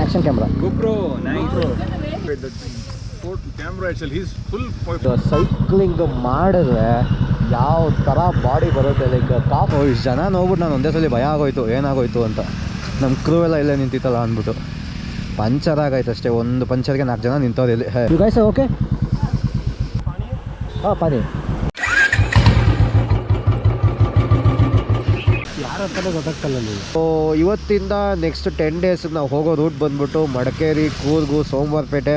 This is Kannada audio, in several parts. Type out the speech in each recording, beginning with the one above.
Action camera GoPro, nice. Wait, the photo camera itself, he's full. Cycling ಮಾಡಿದ್ರೆ ಯಾವ ಥರ ಬಾಡಿ ಬರುತ್ತೆ ಲೈಕ್ ಕಾಫ್ ಇಷ್ಟು ಜನ ನೋಡ್ಬಿಟ್ಟು ನಾನು ಒಂದೇ ಸಲ ಭಯ ಆಗೋಯ್ತು ಏನಾಗೋಯ್ತು ಅಂತ. ನಮ್ಮ ಕ್ರೂ ಎಲ್ಲ ಇಲ್ಲೇ ನಿಂತಿತ್ತಲ್ಲ ಅಂದ್ಬಿಟ್ಟು. ಪಂಚರ್ ಆಗೈತೆ ಅಷ್ಟೇ ಒಂದು ಪಂಚರ್ಗೆ ನಾಲ್ಕು ಜನ ನಿಂತವ್ರು ಇಲ್ಲಿ. ಯು ಗೈಸ್ ಓಕೆ ಹಾಂ ಪಾನಿ ಯಾರಂತಲೇ ಗೊತ್ತಾಗ್ತಲ್ಲ ನೀವು ಸೊ ಇವತ್ತಿಂದ ನೆಕ್ಸ್ಟ್ ಟೆನ್ ಡೇಸ್ ನಾವು ಹೋಗೋ ರೂಟ್ ಬಂದ್ಬಿಟ್ಟು ಮಡಿಕೇರಿ ಕೂರ್ಗು ಸೋಮವಾರಪೇಟೆ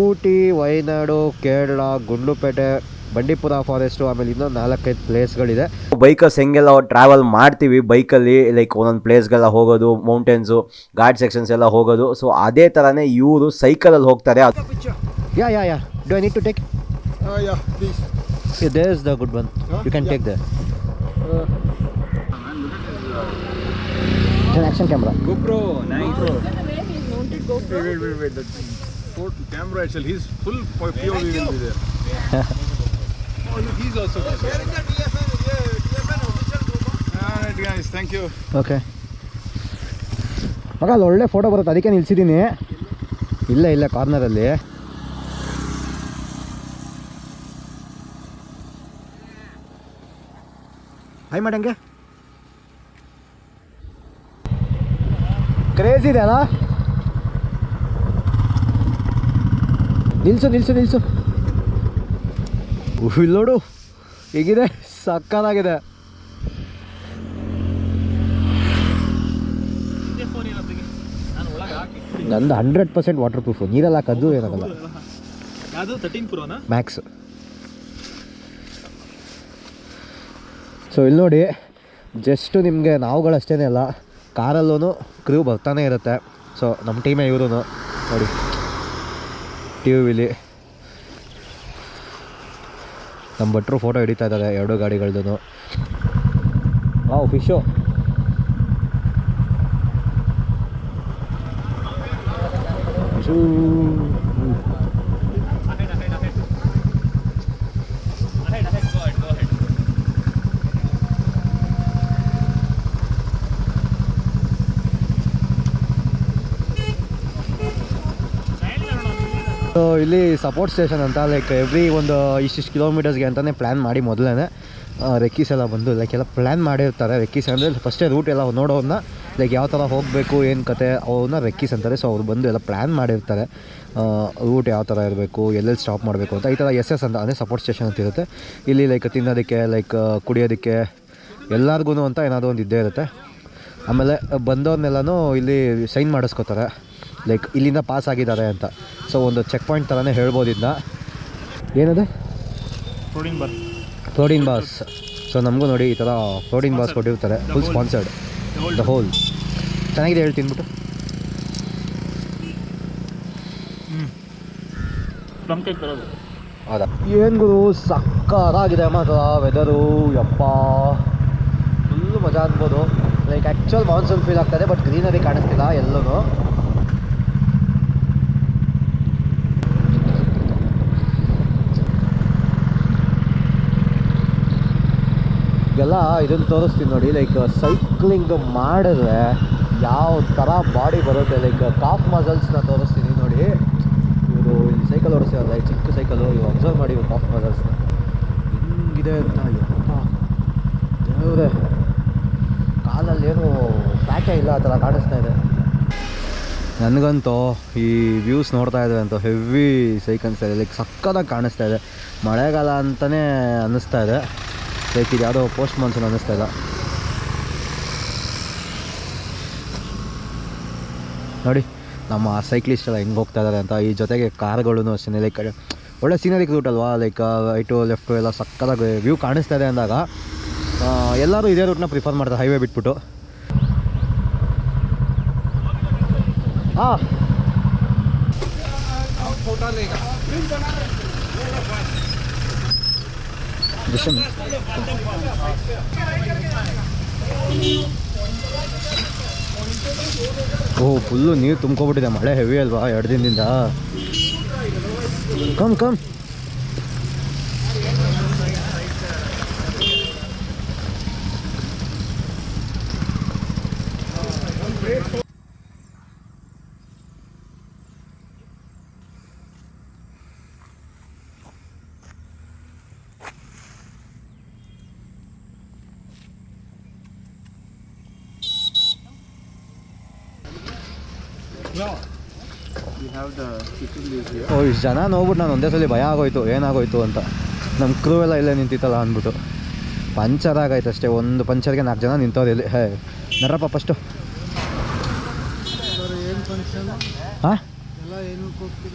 ಊಟಿ ವಯನಾಡು ಕೇರಳ ಗುಂಡ್ಲುಪೇಟೆ ಬಂಡೀಪುರ ಫಾರೆಸ್ಟು ಆಮೇಲೆ ಇನ್ನೊಂದು ನಾಲ್ಕೈದು ಪ್ಲೇಸ್ಗಳಿದೆ ಬೈಕಸ್ ಹೆಂಗೆಲ್ಲ ಟ್ರಾವೆಲ್ ಮಾಡ್ತೀವಿ ಬೈಕಲ್ಲಿ ಲೈಕ್ ಒಂದೊಂದು ಪ್ಲೇಸ್ಗೆಲ್ಲ ಹೋಗೋದು ಮೌಂಟೇನ್ಸು ಘಾಟ್ ಸೆಕ್ಷನ್ಸ್ ಎಲ್ಲ ಹೋಗೋದು. ಸೊ ಅದೇ ಥರನೇ ಇವರು ಸೈಕಲಲ್ಲಿ ಹೋಗ್ತಾರೆ. ಅದು yeah yeah yeah do I need to take yeah please. There is the good one you can take the ಇಟ್ಟಿದ್ದೀನಿ action camera GoPro nice bro ಮಗ ಅಲ್ಲಿ ಒಳ್ಳೆ ಫೋಟೋ ಬರುತ್ತೆ. ಅದಕ್ಕೆ ನಿಲ್ಸಿದ್ದೀನಿ. ಇಲ್ಲ ಇಲ್ಲ ಕಾರ್ನರ್ ಅಲ್ಲಿ. ಹೈ ಮಾಡಂಗೆ ಇದೆ ಅಲ್ಲ ನಿಲ್ಸು ನಿಲ್ಸು ನಿಲ್ಸು. ಇಲ್ಲಿ ನೋಡು. ಹೇಗಿದೆ? ಸಕ್ಕತ್ತಾಗಿದೆ. ನಂದು ಹಂಡ್ರೆಡ್ ಪರ್ಸೆಂಟ್ ವಾಟರ್ ಪ್ರೂಫ್ ನೀರಲ್ಲ ಹಾಕೋದು ಏನಾಗಲ್ಲ. ಮ್ಯಾಕ್ಸ್ ಸೊ ಇಲ್ಲಿ ನೋಡಿ ಜಸ್ಟು ನಿಮಗೆ ನಾವುಗಳಷ್ಟೇ ಅಲ್ಲ. ಕಾರಲ್ಲೂ ಕ್ರೂ ಬರ್ತಾನೆ ಇರುತ್ತೆ. ಸೊ ನಮ್ಮ ಟೀಮೇ ಇವರು ನೋಡಿ. ಟಿ ವಿಲಿ ನಮ್ಮ ಭಟ್ರು ಫೋಟೋ ಹಿಡಿತಾ ಇದ್ದಾರೆ ಎರಡು ಗಾಡಿಗಳದ್ದು ವಾವ್ ಫಿಶು ಫಿಶು ಸೊ ಇಲ್ಲಿ ಸಪೋರ್ಟ್ ಸ್ಟೇಷನ್ ಅಂತ ಲೈಕ್ ಎವ್ರಿ ಒಂದು ಇಷ್ಟಿಷ್ಟು ಕಿಲೋಮೀಟರ್ಸ್ಗೆ ಅಂತಲೇ ಪ್ಲ್ಯಾನ್ ಮಾಡಿ ಮೊದಲೇ ರೆಕ್ಕೀಸ್ ಎಲ್ಲ ಬಂದು ಲೈಕ್ ಎಲ್ಲ ಪ್ಲ್ಯಾನ್ ಮಾಡಿರ್ತಾರೆ ರೆಕ್ಕೀಸ್ ಅಂದರೆ ಫಸ್ಟೇ ರೂಟ್ ಎಲ್ಲ ನೋಡೋನ್ನ ಲೈಕ್ ಯಾವ ಥರ ಹೋಗಬೇಕು, ಏನು ಕತೆ ಅವನ್ನ ರೆಕ್ಕೀಸ್ ಅಂತಾರೆ. ಸೊ ಅವ್ರು ಬಂದು ಎಲ್ಲ ಪ್ಲ್ಯಾನ್ ಮಾಡಿರ್ತಾರೆ. ರೂಟ್ ಯಾವ ಥರ ಇರಬೇಕು, ಎಲ್ಲೆಲ್ಲಿ ಸ್ಟಾಪ್ ಮಾಡಬೇಕು ಅಂತ, ಈ ಥರ ಎಸ್ ಎಸ್ ಅಂತ, ಅಂದರೆ ಸಪೋರ್ಟ್ ಸ್ಟೇಷನ್ ಅಂತ ಇರುತ್ತೆ. ಇಲ್ಲಿ ಲೈಕ್ ತಿನ್ನೋದಕ್ಕೆ ಲೈಕ್ ಕುಡಿಯೋದಕ್ಕೆ ಎಲ್ಲರಿಗೂ ಅಂತ ಏನಾದರೂ ಒಂದು ಇದ್ದೇ ಇರುತ್ತೆ. ಆಮೇಲೆ ಬಂದವ್ರನ್ನೆಲ್ಲನೂ ಇಲ್ಲಿ ಸೈನ್ ಮಾಡಿಸ್ಕೋತಾರೆ. ಲೈಕ್ ಇಲ್ಲಿಂದ ಪಾಸ್ ಆಗಿದ್ದಾರೆ ಅಂತ. ಸೊ ಒಂದು ಚೆಕ್ ಪಾಯಿಂಟ್ ಥರನೇ ಹೇಳ್ಬೋದು ಇದನ್ನ ಏನದು? Protein bars protein bars so ನಮಗೂ ನೋಡಿ ಈ ಥರ ಪ್ರೋಟೀನ್ ಬಾಸ್ ಕೊಟ್ಟಿರ್ತಾರೆ. ಫುಲ್ ಸ್ಪಾನ್ಸರ್ಡ್ ದ ಹೋಲ್ ಚೆನ್ನಾಗಿದೆ ಹೇಳಿ ತಿನ್ಬಿಟ್ಟು. ಹೌದಾ? ಏನು ಗುರು ಸಕ್ಕತ್ತಾಗಿದೆ ಮಾತ್ರ ವೆದರು ಯಪ್ಪ. ಫುಲ್ಲು ಮಜಾ ಅನ್ಬೋದು. ಲೈಕ್ ಆ್ಯಕ್ಚುಲ್ ಮಾನ್ಸೂನ್ ಫೀಲ್ ಆಗ್ತದೆ ಬಟ್ ಗ್ರೀನರಿ ಕಾಣಿಸ್ತಿಲ್ಲ ಎಲ್ಲೂ ಎಲ್ಲ ಇದನ್ನು ತೋರಿಸ್ತೀನಿ ನೋಡಿ ಲೈಕ್ ಸೈಕ್ಲಿಂಗ್ ಮಾಡಿದ್ರೆ ಯಾವ ಥರ ಬಾಡಿ ಬರುತ್ತೆ ಲೈಕ್ ಕಾಫ್ ಮಸಲ್ಸ್ನ ತೋರಿಸ್ತೀನಿ ನೋಡಿ. ಇವರು ಇಲ್ಲಿ ಸೈಕಲ್ ಓಡಿಸ್ತಾರಲ್ಲ ಚಿಕ್ಕ ಸೈಕಲು ಇವು ಅಬ್ಸರ್ವ್ ಮಾಡಿ ಇವರು ಕಾಫ್ ಮಸಲ್ಸ್ನ ಹಿಂಗಿದೆ ಅಂತ ದೇವ್ರೆ ಕಾಲಲ್ಲೇನು ಪ್ಯಾಟೇ ಇಲ್ಲ, ಆ ಥರ ಕಾಣಿಸ್ತಾ ಇದೆ. ನನಗಂತೂ ಈ ವ್ಯೂಸ್ ನೋಡ್ತಾ ಇದ್ದಾರೆ ಅಂತೂ ಹೆವಿ ಸೈಕಲ್ಸ್ ಇದೆ ಲೈಕ್ ಸಕ್ಕದಾಗಿ ಕಾಣಿಸ್ತಾ ಇದೆ. ಮಳೆಗಾಲ ಅಂತಲೇ ಅನ್ನಿಸ್ತಾ ಇದೆ. ಲೈಕ್ ಇದು ಯಾವುದೋ ಪೋಸ್ಟ್ ಮಾನ್ಸೂನ್ ಅನ್ನಿಸ್ತಾ ಇಲ್ಲ ನೋಡಿ, ನಮ್ಮ ಸೈಕ್ಲಿಸ್ಟ್ ಎಲ್ಲ ಹೆಂಗೆ ಹೋಗ್ತಾ ಇದ್ದಾರೆ ಅಂತ, ಈ ಜೊತೆಗೆ ಕಾರ್ಗಳೂ ಅಷ್ಟೇ ಲೈಕ್ ಒಳ್ಳೆ ಸೀನರಿಕ್ ರೂಟ್ ಅಲ್ವಾ? ಲೈಕ್ ರೈಟು ಲೆಫ್ಟು ಎಲ್ಲ ಸಕ್ಕತ್ತಾಗಿ ವ್ಯೂ ಕಾಣಿಸ್ತಾ ಇದೆ ಅಂದಾಗ ಎಲ್ಲರೂ ಇದೇ ರೂಟ್ನ ಪ್ರಿಫರ್ ಮಾಡ್ತಾರೆ ಹೈವೇ ಬಿಟ್ಬಿಟ್ಟು. ಹಾಂ ಓ ಫುಲ್ಲು ನೀರು ತುಂಬ್ಕೊಬಿಟ್ಟಿದೆ ಮಳೆ ಹೆವಿ ಅಲ್ವಾ ಎರಡು ದಿನದಿಂದ. ಕಮ್ ಕಮ್ ಓ, ಇಷ್ಟು ಜನ ನೋಡ್ಬಿಟ್ಟು ನಾನು ಒಂದೇ ಸಲ ಭಯ ಆಗೋಯ್ತು, ಏನಾಗೋಯ್ತು ಅಂತ. ನಮ್ಮ ಕ್ರೂ ಎಲ್ಲ ಇಲ್ಲೇ ನಿಂತಿತ್ತಲ್ಲ ಅಂದ್ಬಿಟ್ಟು. ಪಂಚರ್ ಆಗೈತೆ ಅಷ್ಟೇ, ಒಂದು ಪಂಚರ್ಗೆ ನಾಲ್ಕು ಜನ ನಿಂತವ್ರು ಇಲ್ಲಿ. ಹೇ ನರಪ್ಪ ಫಸ್ಟು ಹಾಂ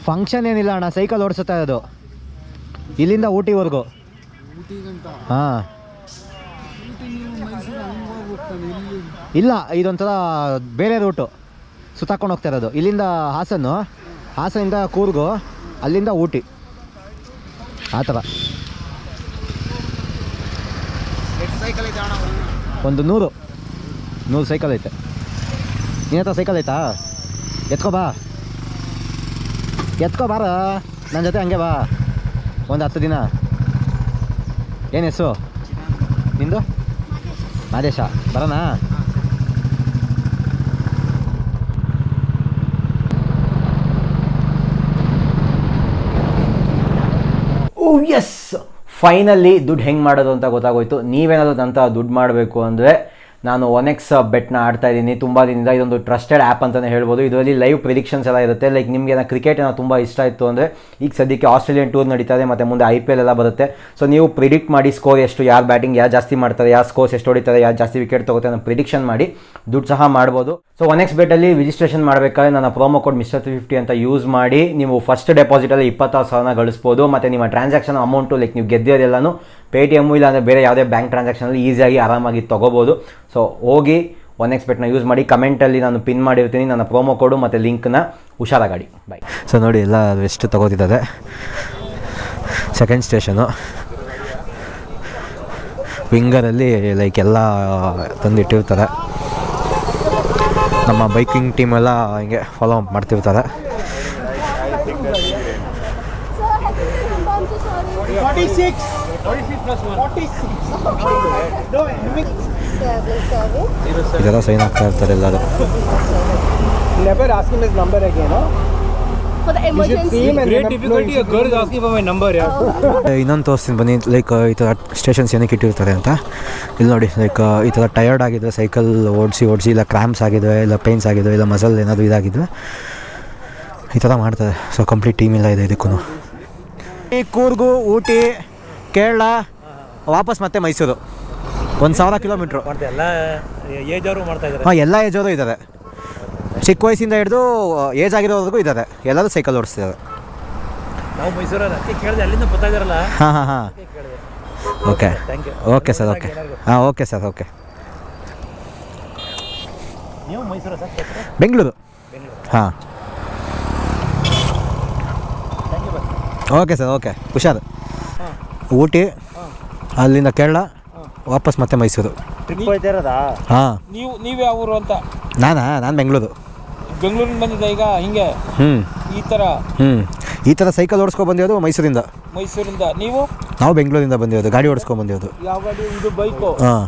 ಫಂಕ್ಷನ್ ಏನಿಲ್ಲ ಅಣ್ಣ ಸೈಕಲ್ ಓಡಿಸುತ್ತಾ ಅದು ಇಲ್ಲಿಂದ ಊಟಿವರೆಗೂ. ಹಾಂ. ಇಲ್ಲ ಇದೊಂಥರ ಬೇರೆ ರೂಟು ಸುತ್ತಾಕೊಂಡು ಹೋಗ್ತಾ ಇರೋದು. ಇಲ್ಲಿಂದ ಹಾಸನ್ನು ಹಾಸನಿಂದ ಕೂರ್ಗು ಅಲ್ಲಿಂದ ಊಟಿ. ಆ ಥರ. ಒಂದು? ನೂರು. ನೂರು ಸೈಕಲ್ ಐತೆ. ನಿನ್ನ ಹತ್ರ ಸೈಕಲ್ ಐತಾ? ಎತ್ಕೋ ಬಾ. ಎತ್ಕೋ ಬಾರ. ನನ್ನ ಜೊತೆ ಹಂಗೆ ಬಾ. ಒಂದು ಹತ್ತು ದಿನ. ಏನು ಹೆಸರು? ನಿಂದು? ಮಾದೇಶ. ಬರೋಣ? ಎಸ್ ಫೈನಲಿ ದುಡ್ಡು ಹೆಂಗೆ ಮಾಡೋದು ಅಂತ ಗೊತ್ತಾಗೋಯ್ತು. ನೀವೇನಾದರೂ ಅಂತ ದುಡ್ಡು ಮಾಡಬೇಕು ಅಂದರೆ ನಾನು ಒನ್ ಎಕ್ಸ್ ಬೆಟ್ನ ಆಡ್ತಾ ಇದ್ದೀನಿ. ತುಂಬ ದಿನದಿಂದ ಇದೊಂದು ಟ್ರಸ್ಟೆಡ್ ಆ್ಯಪ್ ಅಂತಲೇ ಹೇಳ್ಬೋದು. ಇದರಲ್ಲಿ ಲೈವ್ ಪ್ರಿಡಿಕ್ಷನ್ಸ್ ಎಲ್ಲ ಇರುತ್ತೆ. ಲೈಕ್ ನಿಮಗೆ ಏನೋ ಕ್ರಿಕೆಟ್ ಏನೋ ತುಂಬ ಇಷ್ಟ ಇತ್ತು ಅಂದರೆ, ಈಗ ಸದ್ಯಕ್ಕೆ ಆಸ್ಟ್ರೇಲಿಯನ್ ಟೂರ್ ನಡೀತಾ ಇದೆ, ಮತ್ತು ಮುಂದೆ ಐ ಪಿ ಎಲ್ ಎಲ್ಲ ಬರುತ್ತೆ. ಸೊ ನೀವು ಪ್ರಿಡಿಕ್ಟ್ ಮಾಡಿ ಸ್ಕೋರ್ ಎಷ್ಟು, ಯಾರು ಬ್ಯಾಟಿಂಗ್ ಯಾರು ಜಾಸ್ತಿ ಮಾಡ್ತಾರೆ, ಯಾರು ಸ್ಕೋರ್ಸ್ ಎಷ್ಟು ಹೊಡಿತಾರೆ, ಯಾರು ಜಾಸ್ತಿ ವಿಕೆಟ್ ತಗೋತಾರೆ ಅನ್ನೋ ಪ್ರಿಡಿಕ್ಷನ್ ಮಾಡಿ ದುಡ್ಡು ಸಹ ಮಾಡ್ಬೋದು. ಸೊ ಒನ್ ಎಕ್ಸ್ ಬೆಟ್ಟಲ್ಲಿ ರಿಜಿಸ್ಟ್ರೇಷನ್ ಮಾಡಬೇಕಾದ್ರೆ ನನ್ನ promo code mister three fifty ಅಂತ ಯೂಸ್ ಮಾಡಿ ನೀವು ಫಸ್ಟ್ ಡೆಪಾಸಿಟಲ್ಲಿ ಇಪ್ಪತ್ತಾರು ಸಾವಿರನ ಗಳಿಸ್ಬೋದು. ಮತ್ತು ನಿಮ್ಮ ಟ್ರಾನ್ಸಾಕ್ಷನ್ ಅಮೌಂಟು ಲೈಕ್ ನೀವು ಗೆದ್ದಿರೋದೆಲ್ಲನೂ ಪೇ ಟಿ ಎಮ್ಮು ಇಲ್ಲಾಂದರೆ ಬೇರೆ ಯಾವುದೇ ಬ್ಯಾಂಕ್ ಟ್ರಾನ್ಸಾಕ್ಷನಲ್ಲಿ ಈಸಿಯಾಗಿ ಆರಾಮಾಗಿ ತೊಗೋಬೋದು. ಸೊ ಹೋಗಿ ಒನ್ ಎಕ್ಸ್ ಬೆಟ್ನ ಯೂಸ್ ಮಾಡಿ ಕಮೆಂಟಲ್ಲಿ ನಾನು ಪಿನ್ ಮಾಡಿರ್ತೀನಿ. ನನ್ನ ಪ್ರೋಮೋ ಕೋಡು ಮತ್ತು ಲಿಂಕ್ನ ಹುಷಾರಾಗಾಡಿ ಬಾಯ್ ಸೊ ನೋಡಿ, ಎಲ್ಲ ವೆಸ್ಟ್ ತೊಗೋತಿದ್ದಾರೆ. ಸೆಕೆಂಡ್ ಸ್ಟೇಷನು ವಿಂಗರಲ್ಲಿ ಲೈಕ್ ಎಲ್ಲ ತಂದಿಟ್ಟಿರ್ತಾರೆ. ನಮ್ಮ ಬೈಕಿಂಗ್ ಟೀಮೆಲ್ಲ ಹಿಂಗೆ ಫಾಲೋ ಅಪ್ ಮಾಡ್ತಿರ್ತಾರೆ. ಇದೆಲ್ಲ ಸೈನ್ ಆಗ್ತಾ ಇರ್ತಾರೆ ಎಲ್ಲರೂ Never ask him his number again, huh? For the emergency. Him and Great never- difficulty, a girl is asking for my number, yeah. ಇನ್ನೊಂದು ತೋರಿಸ್ತೀನಿ ಬನ್ನಿ ಲೈಕ್ ಈ ಥರ ಸ್ಟೇಷನ್ಸ್ ಏನಕ್ಕೆ ಇಟ್ಟಿರ್ತಾರೆ ಅಂತ ಇಲ್ಲಿ ನೋಡಿ ಲೈಕ್ ಈ ಥರ ಟಯರ್ಡ್ ಆಗಿದ್ರೆ ಸೈಕಲ್ ಓಡಿಸಿ ಓಡಿಸಿ ಇಲ್ಲ ಕ್ರ್ಯಾಂಪ್ಸ್ ಆಗಿದೆ ಇಲ್ಲ ಪೇನ್ಸ್ ಆಗಿದೆ ಇಲ್ಲ ಮಸಲ್ ಏನಾದರೂ ಇದಾಗಿದ್ರೆ ಈ ಥರ ಮಾಡ್ತಾರೆ ಸೊ ಕಂಪ್ಲೀಟ್ ಟೀಮ್ ಇಲ್ಲ ಇದೆ ಇದಕ್ಕೂ ಈ ಕೂರ್ಗು ಊಟಿ ಕೇರಳ ವಾಪಸ್ ಮತ್ತೆ ಮೈಸೂರು. ಒಂದು ಸಾವಿರ ಕಿಲೋಮೀಟ್ರು. ಎಲ್ಲ ಏಜ್ ಅವರು ಮಾಡ್ತಾ ಇದ್ದಾರೆ ಹಾಂ ಎಲ್ಲ ಏಜವರು ಇದ್ದಾರೆ ಚಿಕ್ಕ ವಯಸ್ಸಿಂದ ಹಿಡಿದು ಏಜ್ ಆಗಿರೋವರೆಗೂ ಇದ್ದಾರೆ ಎಲ್ಲರೂ ಸೈಕಲ್ ಓಡಿಸ್ತಿದ್ದಾರೆ. ನಾವು ಮೈಸೂರಲ್ಲಿ ಅದಕ್ಕೆ ಕೇಳಿದೆ ಅಲ್ಲಿಂದ ಬರ್ತಾ ಹಾಂ ಹಾಂ ಹಾಂ. Okay thank you okay sir okay ಹಾಂ ಓಕೆ ಸರ್ ಓಕೆ ನೀವು ಮೈಸೂರು ಸರ್ ಬೆಂಗಳೂರು. ಹಾಂ. ಓಕೆ ಸರ್ ಓಕೆ ಹುಷಾರು. ಊಟಿ ಅಲ್ಲಿಂದ ಕೇರಳ ವಾಪಸ್ ಮತ್ತೆ ಮೈಸೂರು. ಟ್ರಿಪ್ ಇರೋದಾ? ಹಾಂ. ನೀವು ನೀವು ಯಾವ ಊರು ಅಂತ? ನಾನಾ? ನಾನು ಬೆಂಗಳೂರು. ಬೆಂಗಳೂರಿಂದ ಬಂದಿದ್ದ ಈಗ ಹಿಂಗೆ? ಹ್ಞೂ ಈ ಥರ? ಹ್ಞೂ ಈ ಥರ ಸೈಕಲ್ ಓಡಿಸ್ಕೊಂಡು ಬಂದಿರೋದು ಮೈಸೂರಿಂದ. ಮೈಸೂರಿಂದ. ನೀವು? ನಾವು ಬೆಂಗಳೂರಿಂದ ಬಂದಿರೋದು ಗಾಡಿ ಓಡಿಸ್ಕೊಂಡು ಬಂದಿರೋದು. ಯಾವ ಗಾಡಿ? ಇದು ಬೈಕು? ಹಾಂ.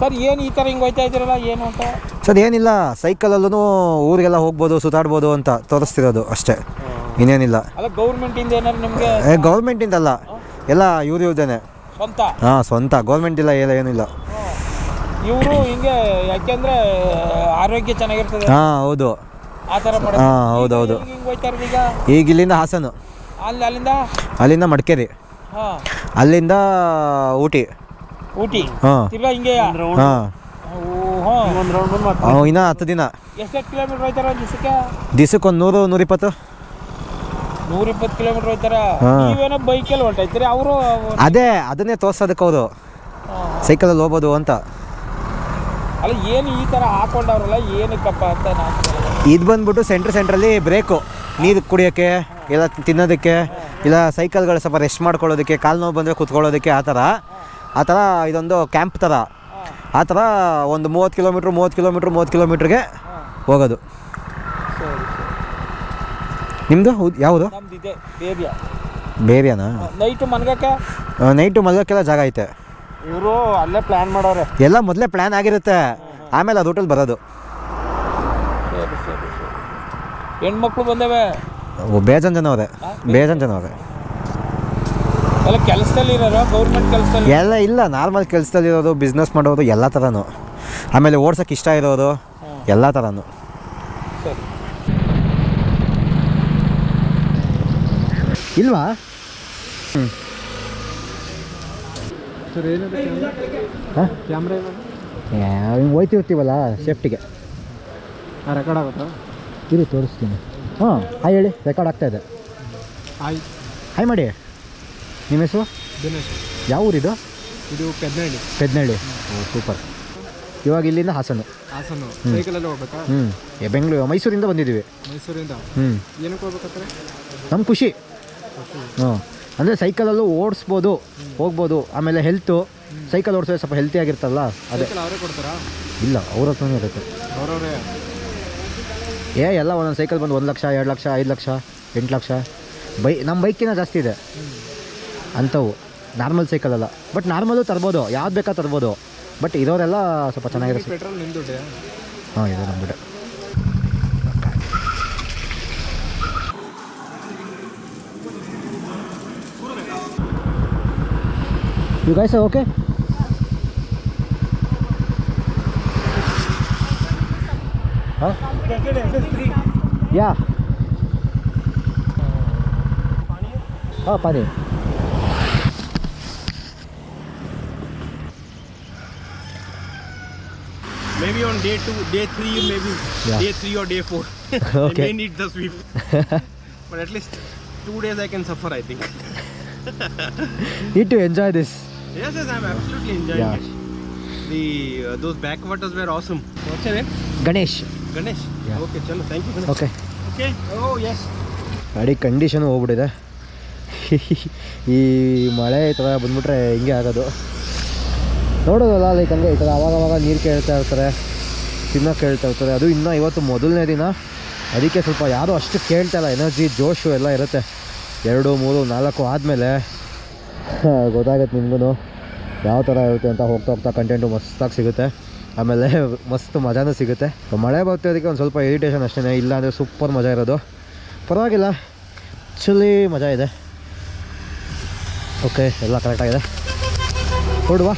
ಸರ್ ಏನು ಈ ಥರ ಹಿಂಗೆ ಹೋಯ್ತಾ ಇದ್ದೀರಲ್ಲ ಏನು ಅಂತ? ಸರ್ ಏನಿಲ್ಲ. ಸೈಕಲಲ್ಲೂ ಊರಿಗೆಲ್ಲ ಹೋಗ್ಬೋದು ಸುತ್ತಾಡ್ಬೋದು ಅಂತ ತೋರಿಸ್ತಿರೋದು ಅಷ್ಟೇ. ಇನ್ನೇನಿಲ್ಲ. ಅಲ್ಲ ಗೌರ್ಮೆಂಟಿಂದ ಏನಾದ್ರು ನಿಮಗೆ ಏ ಗೌರ್ಮೆಂಟಿಂದಲ್ಲ ಎಲ್ಲ ಇವ್ರು ಇವ್ರದೇನೆ. ಸ್ವಂತ? ಹಾಂ ಸ್ವಂತ. ಗೌರ್ಮೆಂಟ್ ಇಲ್ಲ ಎಲ್ಲ ಏನಿಲ್ಲ ಇವರು ಹಿಂಗೆ ಯಾಕೆಂದ್ರೆ ಆರೋಗ್ಯ ಚೆನ್ನಾಗಿರ್ತದೆ. ಹಾಂ ಹೌದು. ಆ ಥರ ಹಾಂ ಹೌದು ಹೌದು. ಹಿಂಗೆ ಹೋಯ್ತಾ ಇರೋದು ಈಗ? ಈಗ ಇಲ್ಲಿಂದ ಹಾಸನ. ಅಲ್ಲಿ ಅಲ್ಲಿಂದ? ಅಲ್ಲಿಂದ ಮಡಿಕೇರಿ. ಹಾಂ. ಅಲ್ಲಿಂದ ಊಟಿ. ಊಟಿ? ಹಾಂ. ತಿರ್ಗಾ ಹಿಂಗೆ? ಹಾಂ. ಹಾಂ ಇನ್ನೂ ಹತ್ತು ದಿನ. ಎಷ್ಟು ಕಿಲೋಮೀಟ್ರ್ ಹೋಯ್ತಾರ ಒಂದು ದಿವಸಕ್ಕೆ? ದಿವ್ಸಕ್ಕೆ ಒಂದು ನೂರು ನೂರಿಪ್ಪತ್ತು. ನೂರಿಪ್ಪತ್ತು ಕಿಲೋಮೀಟರ್ ಹೋಯ್ತಾರ. ನೀವೇನೋ ಬೈಕಲ್ಲಿ ಹೊಂಟೈತೀರಿ ಅವರು ಅದೇ ಅದನ್ನೇ ತೋರ್ಸೋದಕ್ಕೆ ಅವರು ಸೈಕಲಲ್ಲಿ ಹೋಗ್ಬೋದು ಅಂತ. ಅಲ್ಲ ಏನು ಈ ಥರ ಹಾಕೊಂಡವ್ರಲ್ಲ ಏನಕ್ಕಪ್ಪ ಅಂತ ನಾನು. ಇದು ಬಂದ್ಬಿಟ್ಟು ಸೆಂಟ್ರ್ ಸೆಂಟ್ರಲ್ಲಿ ಬ್ರೇಕು ನೀರು ಕುಡಿಯೋಕ್ಕೆ ಇಲ್ಲ ತಿನ್ನೋದಕ್ಕೆ ಇಲ್ಲ ಸೈಕಲ್ಗಳು ಸ್ವಲ್ಪ ರೆಸ್ಟ್ ಮಾಡ್ಕೊಳ್ಳೋದಕ್ಕೆ ಕಾಲು ನೋವು ಬಂದರೆ ಕೂತ್ಕೊಳ್ಳೋದಕ್ಕೆ ಆ ಥರ ಆ ಥರ ಇದೊಂದು ಕ್ಯಾಂಪ್ ಥರ ಆ ಥರ ಒಂದು ಮೂವತ್ತು ಕಿಲೋಮೀಟ್ರ್ ಮೂವತ್ತು ಕಿಲೋಮೀಟ್ರ್ ಮೂವತ್ತು ಕಿಲೋಮೀಟ್ರಿಗೆ ಹೋಗೋದು. ನಿಮ್ಮದು ಯಾವುದು? ನಮ್ದು ಇದೆ ಬೇಬಿಯ. ಬೇರೆನಾ ನೈಟು ಮನ್ಗಕ್ಕೆ ನೈಟು ಮಲಗೋಕ್ಕೆಲ್ಲ ಜಾಗ ಐತೆ. ಇವರು ಅಲ್ಲೇ ಪ್ಲ್ಯಾನ್ ಮಾಡೋರೆ ಎಲ್ಲ ಮೊದಲೇ ಪ್ಲ್ಯಾನ್ ಆಗಿರುತ್ತೆ. ಆಮೇಲೆ ಅದು ರೂಟಲ್ಲಿ ಬರೋದು. ಸರಿ ಸರಿ ಸರಿ. ಹೆಣ್ಮಕ್ಳು ಬಂದವೆ? ಓ, ಬೇಜಾನ್ ಜನ ಅವರೇ ಬೇಜಾನ್ ಜನ ಅವರೇ ಎಲ್ಲ ಕೆಲಸದಲ್ಲಿ ಇರೋರು? ಗೌರ್ಮೆಂಟ್ ಕೆಲಸದಲ್ಲಿ? ಎಲ್ಲ ಇಲ್ಲ ನಾರ್ಮಲ್ ಕೆಲಸದಲ್ಲಿ ಇರೋದು ಬಿಸ್ನೆಸ್ ಮಾಡೋದು ಎಲ್ಲ ಥರನೂ ಆಮೇಲೆ ಓಡ್ಸೋಕೆ ಇಷ್ಟ ಇರೋದು ಎಲ್ಲ ಥರನೂ ಸರಿ. ಇಲ್ವಾ? ಸರ್ ಏನಿದೆ ಹಾಂ? ಕ್ಯಾಮ್ರಾ ಹೋಯ್ತಿರ್ತೀವಲ್ಲ ಸೇಫ್ಟಿಗೆ ರೆಕಾರ್ಡ್ ಆಗುತ್ತಾ? ಇರಿ ತೋರಿಸ್ತೀನಿ. ಹಾಂ ಹಾಯ್ ಹೇಳಿ ರೆಕಾರ್ಡ್ ಆಗ್ತಾ ಇದೆ. ಆಯ್ ಹಾಯ್ ಮಾಡಿ. ನಿಮ್ಮ ಹೆಸರು? ದಿನೇಶ್. ಯಾವ ಊರಿದು? ಇದು ಪೆದ್ನಹಳ್ಳಿ ಪೆದ್ನಹಳ್ಳಿ ಓ ಸೂಪರ್ ಇವಾಗ ಇಲ್ಲಿಂದ ಹಾಸನ. ಹಾಸನ. ಸೈಕಲಲ್ಲಿ ಹೋಗ್ಬೇಕಾ? ಹ್ಞೂ ಬೆಂಗಳೂರು ಮೈಸೂರಿಂದ ಬಂದಿದ್ದೀವಿ. ಮೈಸೂರಿಂದ? ಹ್ಞೂ ಏನಕ್ಕೆ ಹೋಗ್ಬೇಕಾದ್ರೆ ನಮ್ಮ ಖುಷಿ. ಹ್ಞೂ ಅಂದರೆ ಸೈಕಲಲ್ಲೂ ಓಡಿಸ್ಬೋದು ಹೋಗ್ಬೋದು ಆಮೇಲೆ ಹೆಲ್ತು ಸೈಕಲ್ ಓಡಿಸೋದು ಸ್ವಲ್ಪ ಹೆಲ್ತಿ ಆಗಿರ್ತಲ್ಲ ಅದೇ. ಇಲ್ಲ ಅವ್ರ ಹತ್ರನೇ ಇರುತ್ತೆ. ಏ ಎಲ್ಲ ಒಂದೊಂದು ಸೈಕಲ್ ಬಂದು ಒಂದು ಲಕ್ಷ ಎರಡು ಲಕ್ಷ ಐದು ಲಕ್ಷ ಎಂಟು ಲಕ್ಷ. ಬೈ ನಮ್ಮ ಬೈಕಿನ ಜಾಸ್ತಿ ಇದೆ. ಅಂಥವು. ನಾರ್ಮಲ್ ಸೈಕಲ್ ಅಲ್ಲ. ಬಟ್ ನಾರ್ಮಲು ತರ್ಬೋದು ಯಾವ್ದು ಬೇಕಾ ತರ್ಬೋದು. ಬಟ್ ಇರೋರೆಲ್ಲ ಸ್ವಲ್ಪ ಚೆನ್ನಾಗಿರುತ್ತೆ ನಿಮ್ಮ ಹಾಂ ಇದೆ ನಮ್ಬಿಟ್ಟೆ You guys are okay? Huh? Yeah. Oh, pani. Maybe on day two, day three, maybe Yeah. day three or day four. Okay. I may need the sweep. but at least two days I can suffer, I think. Need to enjoy this. Yes, yes, I'm absolutely enjoying Yeah. it. The uh, those backwaters were awesome. What's your name? Ganesh. Ganesh. Yeah. Okay, chalo. Thank you. Ganesh. Okay. Okay. Oh yes. ಗಾಡಿ ಕಂಡೀಷನ್ ಹೋಗ್ಬಿಟ್ಟಿದೆ ಈ ಮಳೆ ಈ ಥರ ಬಂದ್ಬಿಟ್ರೆ ಹಿಂಗೆ ಆಗೋದು ನೋಡೋದಲ್ಲ ಲೈಕ್ ಹಂಗೆ ಈ ಥರ ಅವಾಗ ಅವಾಗ ನೀರು ಕೇಳ್ತಾ ಇರ್ತಾರೆ ತಿನ್ನೋಕೆ ಕೇಳ್ತಾ ಇರ್ತಾರೆ ಅದು ಇನ್ನೂ ಇವತ್ತು ಮೊದಲನೇ ದಿನ ಅದಕ್ಕೆ ಸ್ವಲ್ಪ ಯಾರೂ ಅಷ್ಟು ಕೇಳ್ತಾ ಇಲ್ಲ ಎನರ್ಜಿ ಜೋಶು ಎಲ್ಲ ಇರುತ್ತೆ ಎರಡು ಮೂರು ನಾಲ್ಕು ಆದಮೇಲೆ ಗೊತ್ತಾಗುತ್ತೆ ನಿಮಗೂ ಯಾವ ಥರ ಇರುತ್ತೆ ಅಂತ ಹೋಗ್ತಾ ಹೋಗ್ತಾ ಕಂಟೆಂಟು ಮಸ್ತಾಗಿ ಸಿಗುತ್ತೆ. ಆಮೇಲೆ ಮಸ್ತ್ ಮಜಾನೂ ಸಿಗುತ್ತೆ. ಮಳೆ ಬರ್ತಿರೋದಕ್ಕೆ ಒಂದು ಸ್ವಲ್ಪ ಇರಿಟೇಷನ್ ಅಷ್ಟೇ ಇಲ್ಲ ಅಂದರೆ ಸೂಪರ್ ಮಜಾ ಇರೋದು. ಪರವಾಗಿಲ್ಲ. ಆ್ಯಕ್ಚುಲಿ ಮಜಾ ಇದೆ. ಓಕೆ ಎಲ್ಲ ಕರೆಕ್ಟಾಗಿದೆ ಹೊರಡುವ